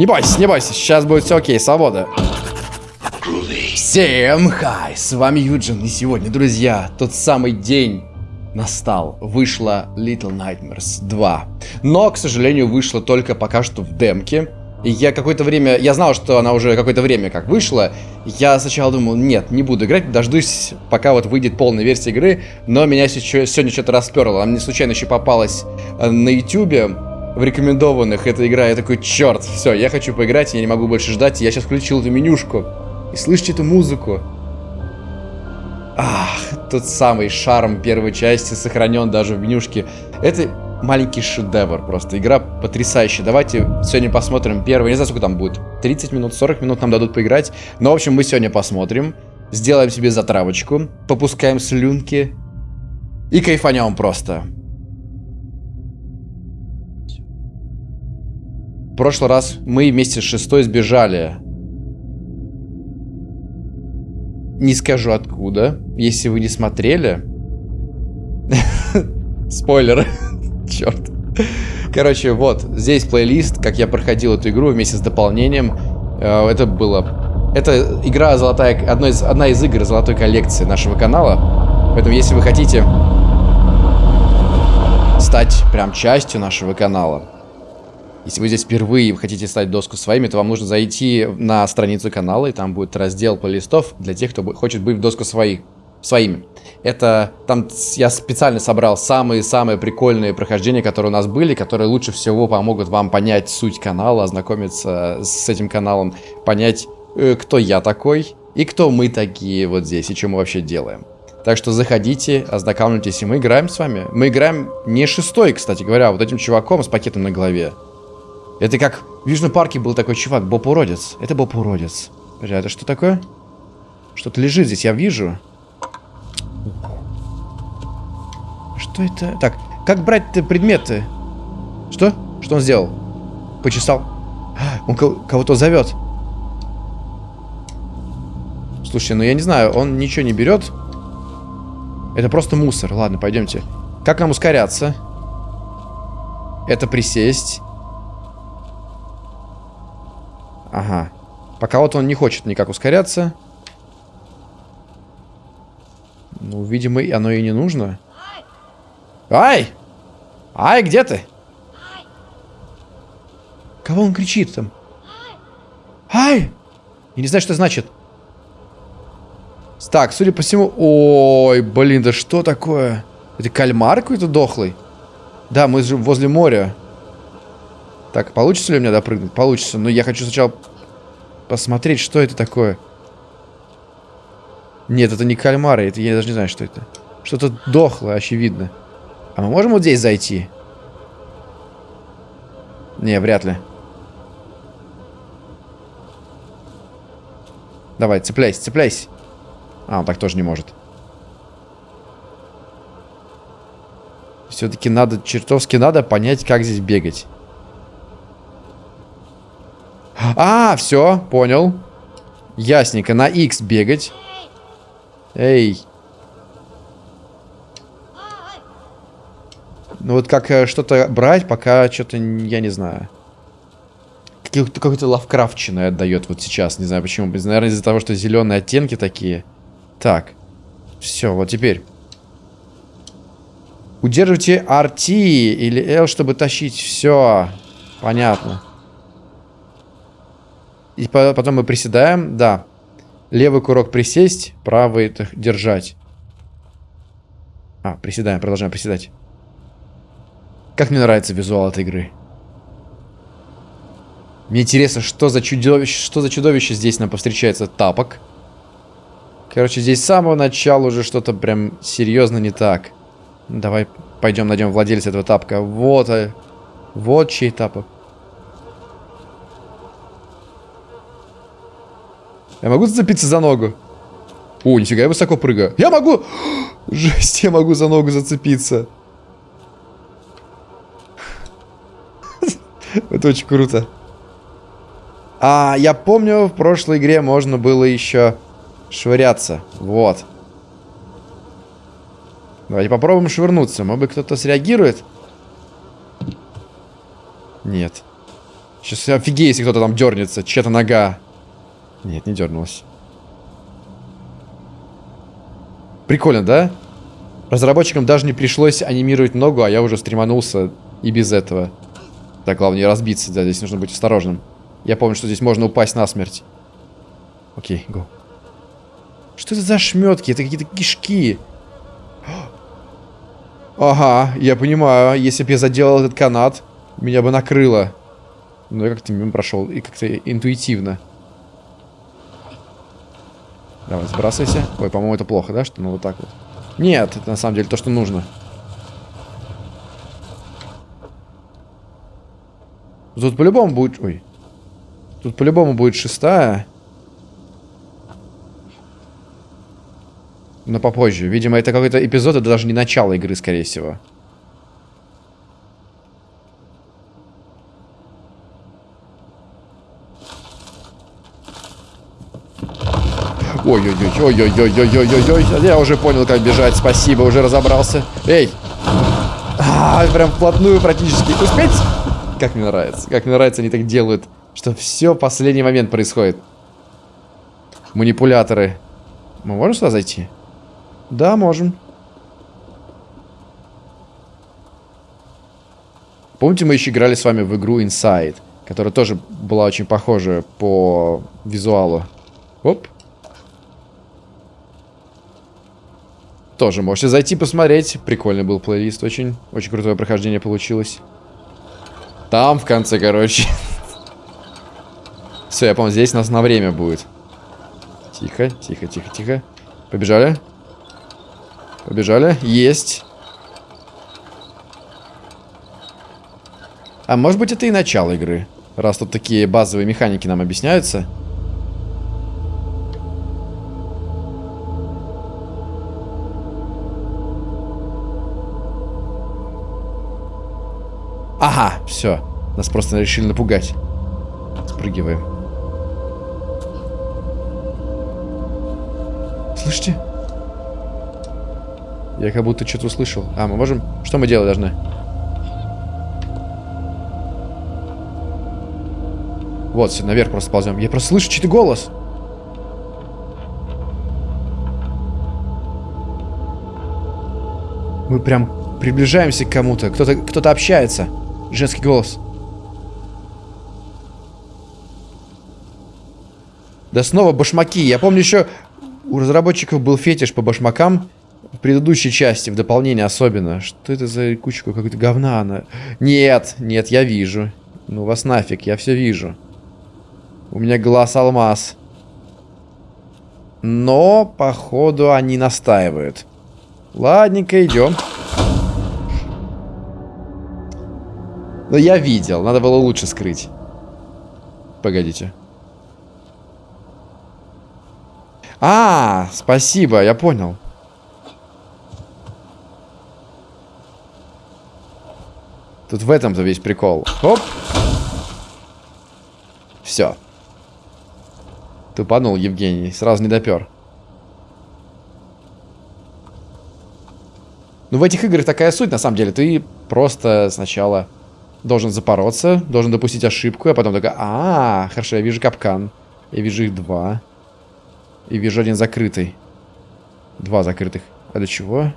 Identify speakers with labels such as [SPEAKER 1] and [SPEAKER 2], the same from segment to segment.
[SPEAKER 1] Не бойся, не бойся, сейчас будет все окей, свобода. Всем хай, с вами Юджин, и сегодня, друзья, тот самый день настал. Вышла Little Nightmares 2. Но, к сожалению, вышла только пока что в демке. И я какое-то время, я знал, что она уже какое-то время как вышла. Я сначала думал, нет, не буду играть, дождусь, пока вот выйдет полная версия игры. Но меня сегодня что-то расперло. Она мне случайно еще попалась э, на ютюбе в рекомендованных эта игра. Я такой, черт, все, я хочу поиграть, я не могу больше ждать. Я сейчас включил эту менюшку. И слышите эту музыку. Ах, тот самый шарм первой части сохранен даже в менюшке. Это маленький шедевр просто. Игра потрясающая. Давайте сегодня посмотрим первый. Не знаю, сколько там будет. 30 минут, 40 минут нам дадут поиграть. Но, в общем, мы сегодня посмотрим. Сделаем себе затравочку. Попускаем слюнки. И кайфанем просто. Прошлый раз мы вместе с шестой сбежали. Не скажу откуда, если вы не смотрели. Спойлер. Черт. Короче, вот, здесь плейлист, как я проходил эту игру вместе с дополнением. Э, это было... Это игра золотая... Одно из, одна из игр золотой коллекции нашего канала. Поэтому, если вы хотите стать прям частью нашего канала, если вы здесь впервые и хотите стать доску своими, то вам нужно зайти на страницу канала, и там будет раздел плейлистов для тех, кто хочет быть в доску своих своими. Это там я специально собрал самые-самые прикольные прохождения, которые у нас были, которые лучше всего помогут вам понять суть канала, ознакомиться с этим каналом, понять, э, кто я такой и кто мы такие вот здесь и что мы вообще делаем. Так что заходите, ознакомьтесь, и мы играем с вами. Мы играем не шестой, кстати говоря, а вот этим чуваком с пакетом на голове. Это как в Южном парке был такой чувак, Боб Уродец. Это Боб Уродец. Подожди, это что такое? Что-то лежит здесь, я вижу. Что это? Так, как брать предметы? Что? Что он сделал? Почесал. Он кого-то зовет. Слушай, ну я не знаю, он ничего не берет. Это просто мусор. Ладно, пойдемте. Как нам ускоряться? Это присесть. Ага. Пока вот он не хочет никак ускоряться. Ну, видимо, оно и не нужно. Ай! Ай, где ты? Кого он кричит там? Ай! Я не знаю, что значит. Так, судя по всему... Ой, блин, да что такое? Это кальмар какой-то дохлый? Да, мы же возле моря. Так, получится ли у меня допрыгнуть? Получится, но я хочу сначала посмотреть, что это такое. Нет, это не кальмары, это я даже не знаю, что это. Что-то дохлое, очевидно. А мы можем вот здесь зайти? Не, вряд ли. Давай, цепляйся, цепляйся. А, он так тоже не может. Все-таки надо, чертовски надо понять, как здесь бегать. А, все, понял. Ясненько, на X бегать. Эй. Ну вот как э, что-то брать, пока что-то, я не знаю. Какой-то лавкрафтчиной отдает вот сейчас, не знаю почему. Наверное, из-за того, что зеленые оттенки такие. Так. Все, вот теперь. Удерживайте RT или L, чтобы тащить. Все. Понятно. И потом мы приседаем. Да. Левый курок присесть, правый держать. А, приседаем, продолжаем приседать. Как мне нравится визуал этой игры. Мне интересно, что за чудовище, что за чудовище здесь нам повстречается. Тапок. Короче, здесь с самого начала уже что-то прям серьезно не так. Давай пойдем найдем владельца этого тапка. Вот, а, вот чей тапок. Я могу зацепиться за ногу? О, нифига, я высоко прыгаю. Я могу! Жесть, я могу за ногу зацепиться. Это очень круто. А, я помню, в прошлой игре можно было еще швыряться. Вот. Давайте попробуем швырнуться. Может быть, кто-то среагирует? Нет. Сейчас офигею, если кто-то там дернется. Чья-то нога. Нет, не дернулась. Прикольно, да? Разработчикам даже не пришлось анимировать ногу, а я уже стреманулся и без этого. Так, главное не разбиться, да, здесь нужно быть осторожным. Я помню, что здесь можно упасть на смерть. Окей, го. Что это за шметки? Это какие-то кишки. Ага, я понимаю. Если бы я заделал этот канат, меня бы накрыло. Но я как-то мимо прошел. И как-то интуитивно. Давай, сбрасывайся. Ой, по-моему, это плохо, да? Что ну вот так вот. Нет, это на самом деле то, что нужно. Тут по-любому будет... Ой. Тут по-любому будет шестая. Но попозже. Видимо, это какой-то эпизод, это даже не начало игры, скорее всего. Ой-ой-ой-ой-ой-ой-ой-ой-ой. Я уже понял, как бежать. Спасибо, уже разобрался. Эй! А, прям вплотную практически. Успеть? Как мне нравится. Как мне нравится, они так делают. Что все последний момент происходит. Манипуляторы. Мы можем сюда зайти? Да, можем. Помните, мы еще играли с вами в игру Inside, которая тоже была очень похожа по визуалу. Оп. Тоже можете зайти посмотреть. Прикольный был плейлист, очень, очень крутое прохождение получилось. Там в конце, короче. Все, я помню, здесь нас на время будет. Тихо, тихо, тихо, тихо. Побежали. Побежали. Есть. А может быть это и начало игры. Раз тут такие базовые механики нам объясняются. Ага, все. Нас просто решили напугать. Спрыгиваем. Слышите? Я как будто что-то услышал. А, мы можем... Что мы делать должны? Вот, все, наверх просто ползем. Я просто слышу чей-то голос. Мы прям приближаемся к кому-то. Кто-то кто, -то, общается. Женский голос. Да снова башмаки. Я помню еще у разработчиков был фетиш по башмакам. В предыдущей части, в дополнении особенно. Что это за кучка какой-то говна она? Нет, нет, я вижу. Ну вас нафиг, я все вижу. У меня глаз алмаз. Но, походу, они настаивают. Ладненько, идем. Но я видел, надо было лучше скрыть. Погодите. А, спасибо, я понял. Тут в этом-то весь прикол. Оп. Все. Тупанул Евгений, сразу не допер. Ну, в этих играх такая суть, на самом деле. Ты просто сначала должен запороться, должен допустить ошибку, а потом такой, а, -а, хорошо, я вижу капкан. Я вижу их два. И вижу один закрытый. Два закрытых. А для чего?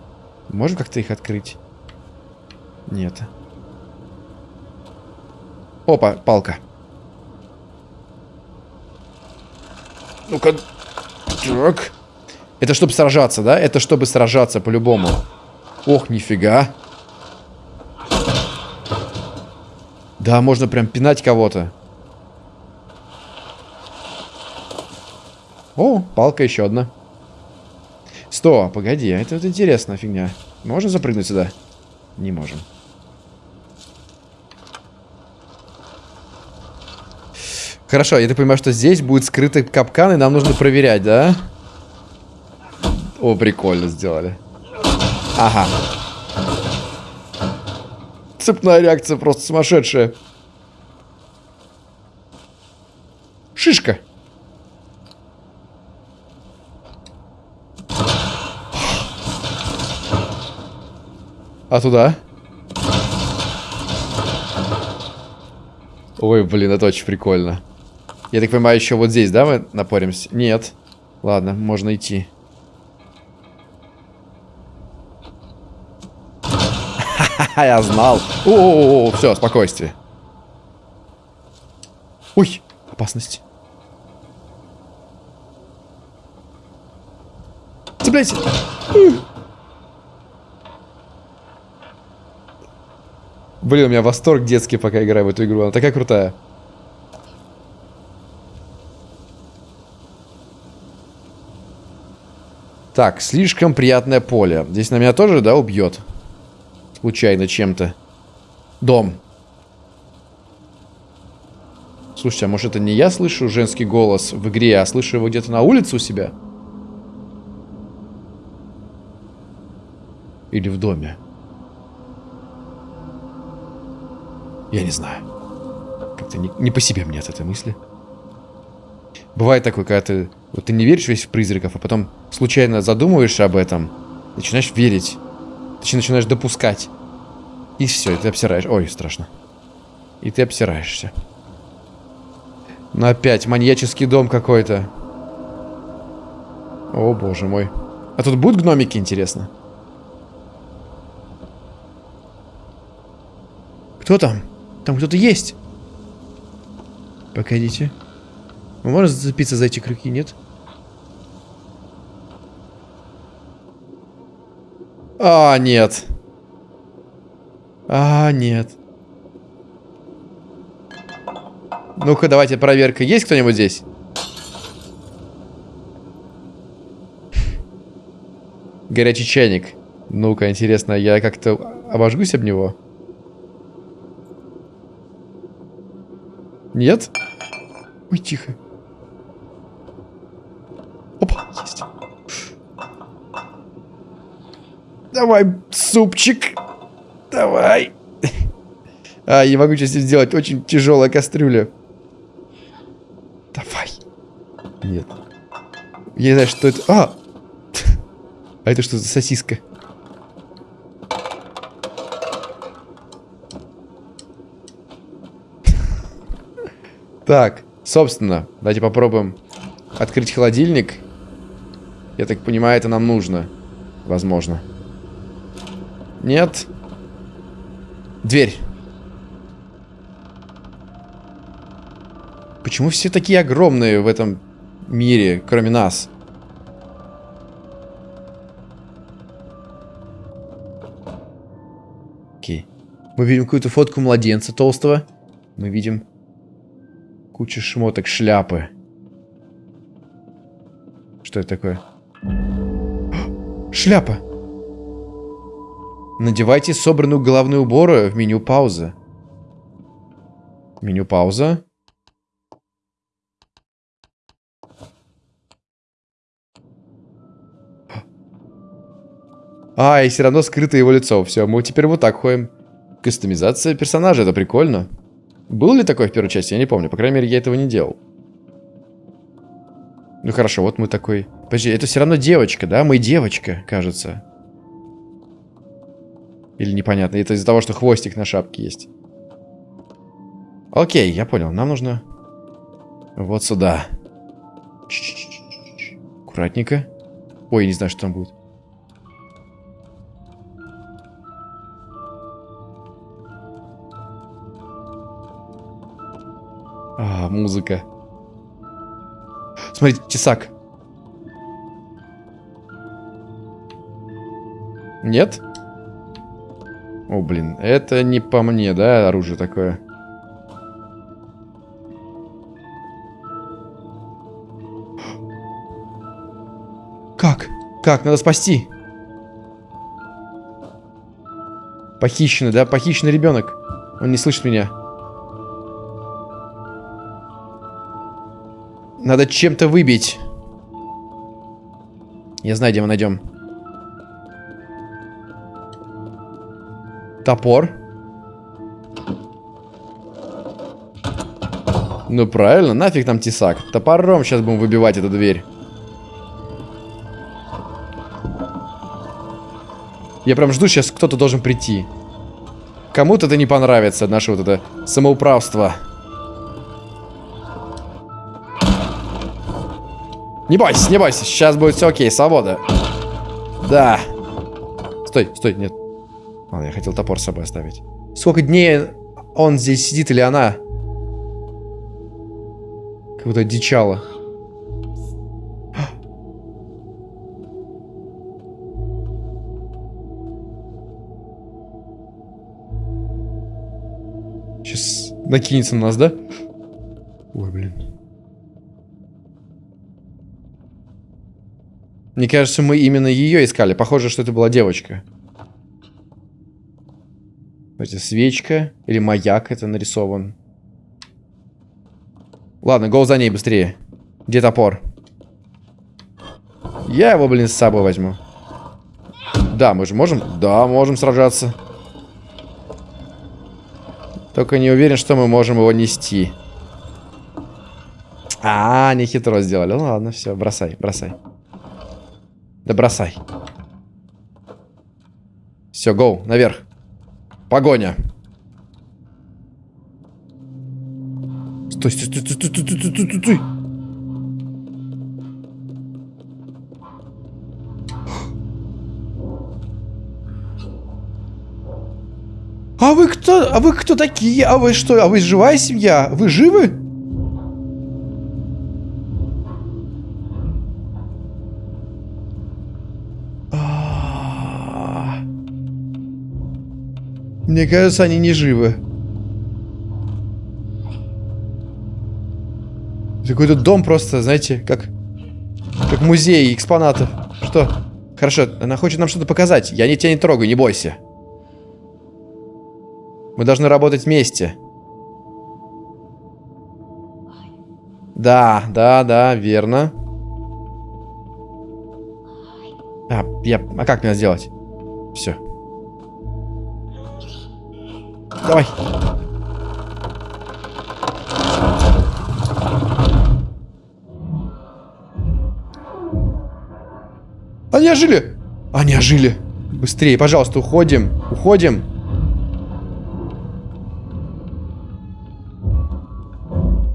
[SPEAKER 1] Можем как-то их открыть? Нет. Опа, палка. Ну-ка. Так. Это чтобы сражаться, да? Это чтобы сражаться по-любому. Ох, нифига. Да, можно прям пинать кого-то. О, палка еще одна. Сто, погоди, а это вот интересная фигня. Можно запрыгнуть сюда? Не можем. Хорошо, я так понимаю, что здесь будет скрытый капкан, и нам нужно проверять, да? О, прикольно сделали. Ага. Цепная реакция просто сумасшедшая. Шишка. А туда? Ой, блин, это очень прикольно. Я так понимаю, еще вот здесь, да, мы напоримся? Нет. Ладно, можно идти. Ха-ха, я знал. О, все, спокойствие. Ой, опасность. Цепляйся. Блин, у меня восторг детский, пока играю в эту игру. Она такая крутая. Так, слишком приятное поле. Здесь на меня тоже, да, убьет? Случайно чем-то. Дом. Слушайте, а может это не я слышу женский голос в игре, а слышу его где-то на улице у себя? Или в доме? Я не знаю. Как-то не, не по себе мне от этой мысли. Бывает такое, когда ты, вот ты не веришь весь в призраков, а потом случайно задумываешься об этом, начинаешь верить, ты начинаешь допускать. И все, и ты обсираешь. Ой, страшно. И ты обсираешься. Ну опять маньяческий дом какой-то. О, боже мой. А тут будут гномики, интересно? Кто там? Там кто-то есть. Погодите. Мы можем зацепиться за эти крюки, нет? А, нет. А, нет. Ну-ка, давайте проверка. Есть кто-нибудь здесь? Горячий чайник. Ну-ка, интересно, я как-то обожгусь об него? Нет? Ой, тихо. Опа, есть. Давай, супчик. Давай. А, я могу сейчас сделать очень тяжелая кастрюля. Давай. Нет. Я не знаю, что это... А! А это что за сосиска? Так, собственно, давайте попробуем открыть холодильник. Я так понимаю, это нам нужно. Возможно. Нет. Дверь. Почему все такие огромные в этом мире, кроме нас? Окей. Мы видим какую-то фотку младенца толстого. Мы видим Куча шмоток, шляпы. Что это такое? Шляпа! Надевайте собранную головную уборы в меню пауза. Меню пауза. А, и все равно скрыто его лицо. Все, мы теперь вот так ходим. Кастомизация персонажа, это прикольно. Было ли такое в первой части? Я не помню. По крайней мере, я этого не делал. Ну хорошо, вот мы такой... Подожди, это все равно девочка, да? Мы девочка, кажется. Или непонятно. Это из-за того, что хвостик на шапке есть. Окей, я понял. Нам нужно... Вот сюда. Аккуратненько. Ой, не знаю, что там будет. А, музыка. Смотрите, тесак. Нет? О, блин, это не по мне, да, оружие такое? Как? Как? Надо спасти. Похищенный, да? Похищенный ребенок. Он не слышит меня. Надо чем-то выбить. Я знаю, где мы найдем. Топор. Ну правильно, нафиг нам тесак. Топором сейчас будем выбивать эту дверь. Я прям жду, сейчас кто-то должен прийти. Кому-то это не понравится, наше вот это самоуправство. Не бойся, не бойся, сейчас будет все окей, свобода. Да. Стой, стой, нет. Ладно, я хотел топор с собой оставить. Сколько дней он здесь сидит или она? Как будто дичала. Сейчас накинется на нас, да? Ой, блин. Мне кажется, мы именно ее искали. Похоже, что это была девочка. Смотрите, свечка или маяк это нарисован. Ладно, гол за ней быстрее. Где топор? Я его, блин, с собой возьму. Да, мы же можем? Да, можем сражаться. Только не уверен, что мы можем его нести. А, не хитро сделали. Ну ладно, все, бросай, бросай. Да бросай. Все, гоу, наверх. Погоня. Стой, стой, стой, стой, стой, стой, стой, стой, стой. А вы кто? А вы кто такие? А вы что? А вы живая семья? Вы живы? Мне кажется, они не живы. Какой-то дом просто, знаете, как... Как музей экспонатов. Что? Хорошо, она хочет нам что-то показать. Я не тебя не трогаю, не бойся. Мы должны работать вместе. Да, да, да, верно. А, я... А как мне сделать? Все. Давай. Они ожили! Они ожили! Быстрее, пожалуйста, уходим. Уходим.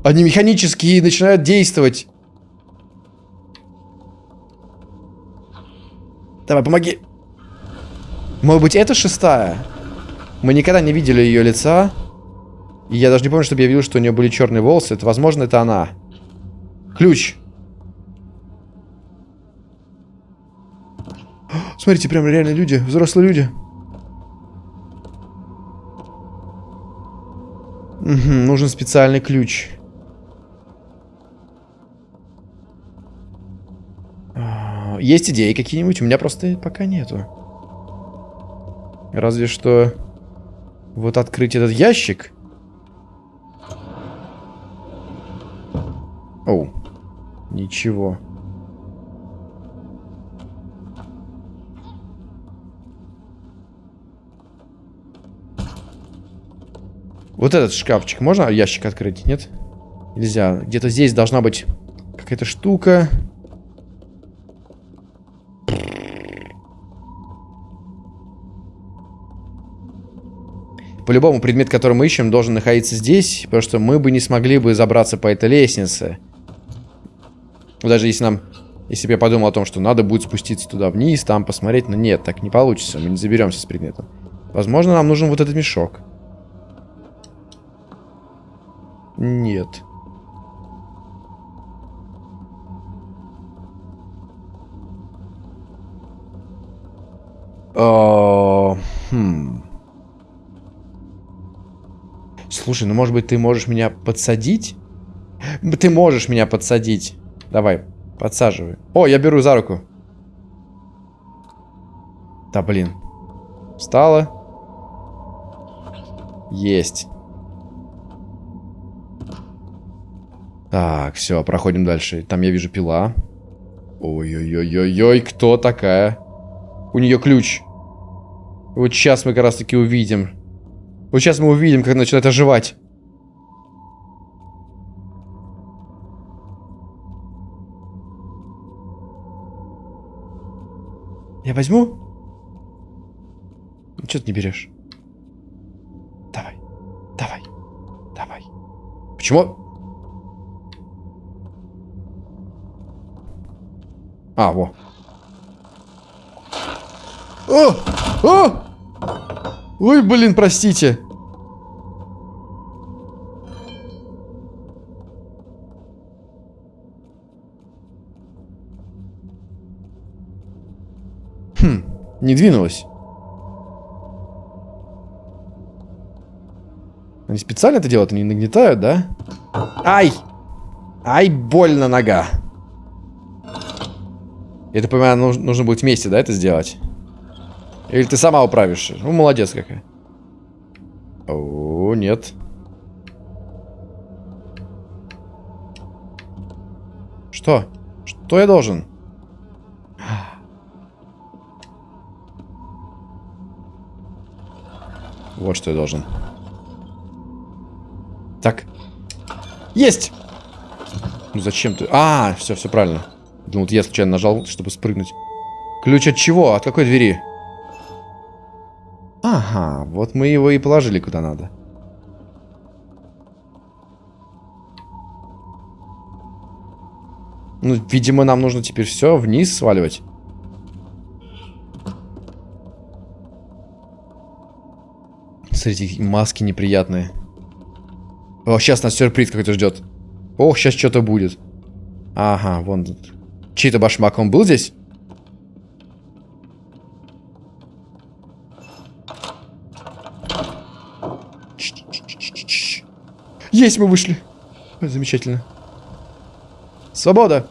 [SPEAKER 1] Они механически начинают действовать. Давай, помоги. Может быть, это шестая? Мы никогда не видели ее лица. И я даже не помню, чтобы я видел, что у нее были черные волосы. Это, возможно, это она. Ключ. Смотрите, прям реально люди, взрослые люди. Угу, нужен специальный ключ. А, есть идеи какие-нибудь? У меня просто пока нету. Разве что... Вот открыть этот ящик. Оу. Ничего. Вот этот шкафчик. Можно ящик открыть? Нет? Нельзя. Где-то здесь должна быть какая-то штука. По-любому предмет, который мы ищем, должен находиться здесь, потому что мы бы не смогли бы забраться по этой лестнице. Даже если нам... Если бы я подумал о том, что надо будет спуститься туда вниз, там посмотреть, но нет, так не получится, мы не заберемся с предметом. Возможно, нам нужен вот этот мешок. Нет. О, хм. Слушай, ну может быть ты можешь меня подсадить? Ты можешь меня подсадить. Давай, подсаживай. О, я беру за руку. Да блин. Встала. Есть. Так, все, проходим дальше. Там я вижу пила. Ой-ой-ой-ой-ой, кто такая? У нее ключ. Вот сейчас мы как раз таки увидим, вот сейчас мы увидим, как начинает оживать. Я возьму? Ну, что ты не берешь? Давай, давай, давай. Почему? А, во. О! О! Ой, блин, простите. Хм, не двинулась. Они специально это делают, они нагнетают, да? Ай! Ай, больно нога. Это, понимаю, нужно, будет вместе, да, это сделать? Или ты сама управишь? Ну, молодец какая. О, нет. Что? Что я должен? Вот что я должен. Так. Есть! Ну зачем ты? А, все, все правильно. Думал, я случайно нажал, чтобы спрыгнуть. Ключ от чего? От какой двери? Ага, вот мы его и положили куда надо. Ну, видимо, нам нужно теперь все вниз сваливать. Смотрите, маски неприятные. О, сейчас нас сюрприз какой-то ждет. Ох, сейчас что-то будет. Ага, вон тут. Чей-то башмак, он был здесь? Есть, мы вышли. Замечательно. Свобода.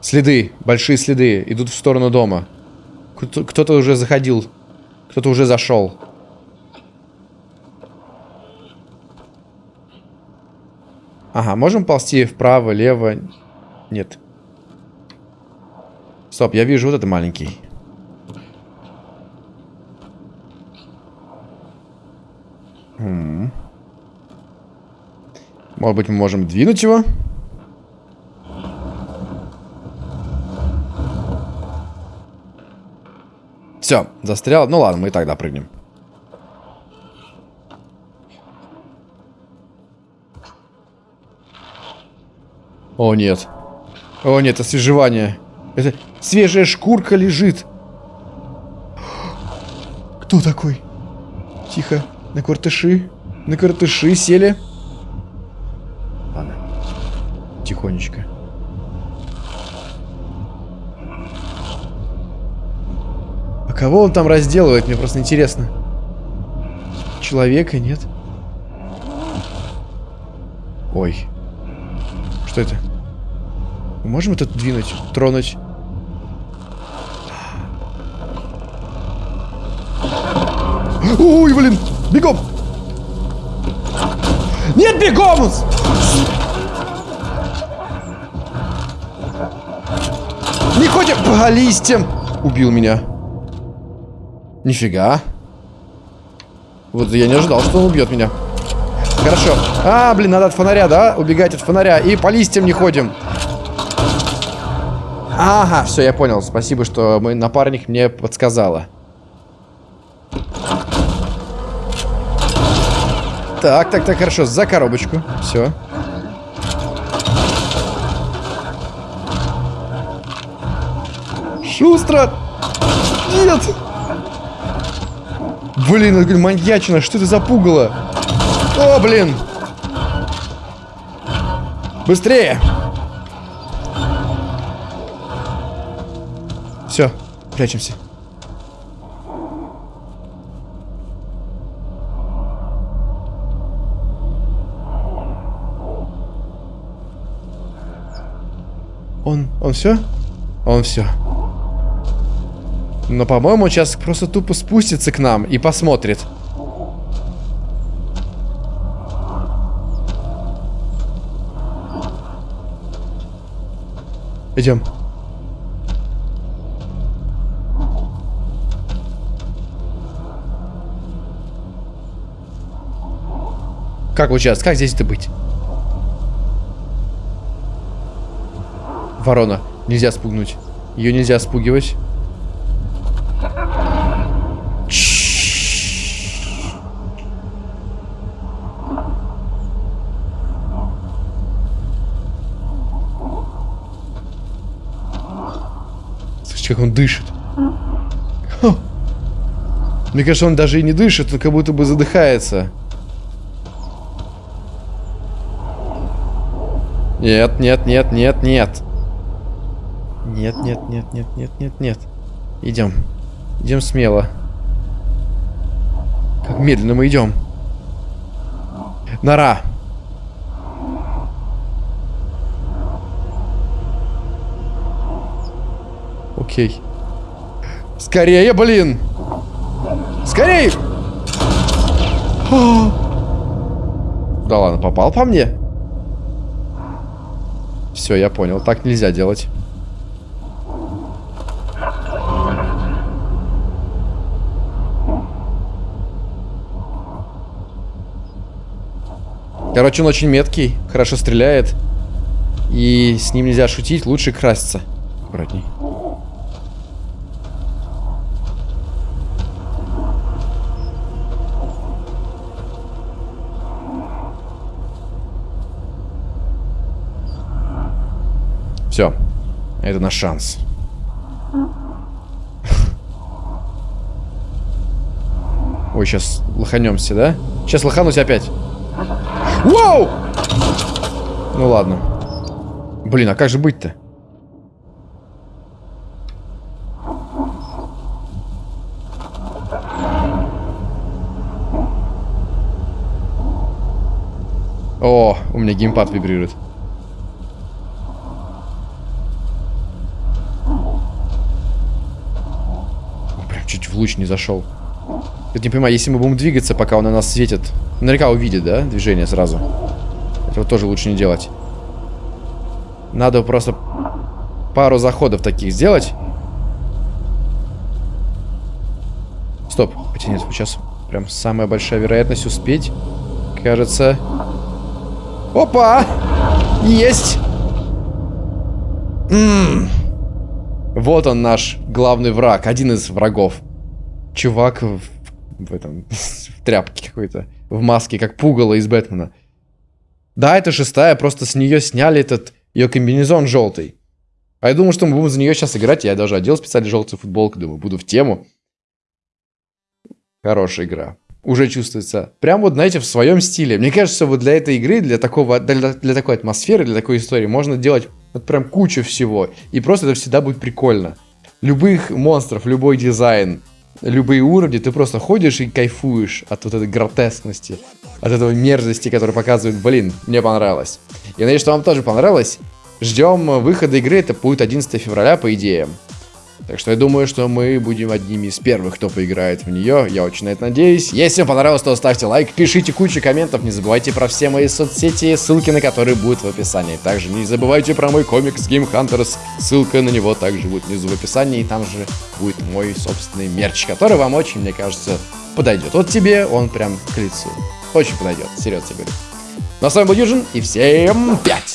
[SPEAKER 1] Следы, большие следы, идут в сторону дома. Кто-то уже заходил. Кто-то уже зашел. Ага, можем ползти вправо, лево? Нет. Стоп, я вижу вот это маленький. Может быть, мы можем двинуть его? Все, застрял. Ну ладно, мы и тогда прыгнем. О, нет. О, нет, освежевание. Это свежая шкурка лежит. Кто такой? Тихо. На картыши. На картыши сели. Ладно. Тихонечко. кого он там разделывает? Мне просто интересно. Человека нет? Ой. Что это? Мы можем это двинуть, тронуть? Ой, блин! Бегом! Нет, бегом! Не ходим по листьям! Убил меня. Нифига. Вот я не ожидал, что он убьет меня. Хорошо. А, блин, надо от фонаря, да? Убегать от фонаря. И по листьям не ходим. Ага, все, я понял. Спасибо, что мой напарник мне подсказала. Так, так, так, хорошо. За коробочку. Все. Шустро! Нет! Блин, это маньячина, что это за пугало? О, блин! Быстрее! Все, прячемся. Он, все? Он все. Но, по-моему, сейчас просто тупо спустится к нам и посмотрит. Идем. Как вот сейчас? Как здесь-то быть? Ворона. Нельзя спугнуть. Ее нельзя спугивать. Слышите, как он дышит. Мне кажется, он даже и не дышит, он как будто бы задыхается. Нет, нет, нет, нет, нет. Нет, нет, нет, нет, нет, нет, нет. Идем. Идем смело. Как медленно мы идем. Нора. Окей. Скорее, блин! Скорее! Да ладно, попал по мне? Все, я понял. Так нельзя делать. Короче, он очень меткий, хорошо стреляет. И с ним нельзя шутить, лучше краситься. Аккуратней. Все. Это наш шанс. Ой, сейчас лоханемся, да? Сейчас лоханусь опять. Вау! Ну ладно. Блин, а как же быть-то? О, у меня геймпад вибрирует. в луч не зашел. Я не понимаю, если мы будем двигаться, пока он на нас светит, наверняка увидит, да, движение сразу. Этого тоже лучше не делать. Надо просто пару заходов таких сделать. Стоп. Хотя нет, сейчас прям самая большая вероятность успеть. Кажется... Опа! Есть! М -м -м. Вот он наш главный враг, один из врагов чувак в, в этом, в тряпке какой-то, в маске, как пугало из Бэтмена. Да, это шестая, просто с нее сняли этот ее комбинезон желтый. А я думал, что мы будем за нее сейчас играть. Я даже одел специально желтую футболку, думаю, буду в тему. Хорошая игра. Уже чувствуется. Прям вот, знаете, в своем стиле. Мне кажется, вот для этой игры, для, такого, для, для такой атмосферы, для такой истории можно делать вот прям кучу всего. И просто это всегда будет прикольно. Любых монстров, любой дизайн, любые уровни, ты просто ходишь и кайфуешь от вот этой гротескности, от этого мерзости, которую показывает, блин, мне понравилось. Я надеюсь, что вам тоже понравилось. Ждем выхода игры, это будет 11 февраля, по идее. Так что я думаю, что мы будем одними из первых, кто поиграет в нее. Я очень на это надеюсь. Если вам понравилось, то ставьте лайк, пишите кучу комментов. Не забывайте про все мои соцсети, ссылки на которые будут в описании. Также не забывайте про мой комикс Game Hunters. Ссылка на него также будет внизу в описании. И там же будет мой собственный мерч, который вам очень, мне кажется, подойдет. Вот тебе он прям к лицу. Очень подойдет, серьезно говорю. Ну а с вами был Юджин, и всем пять!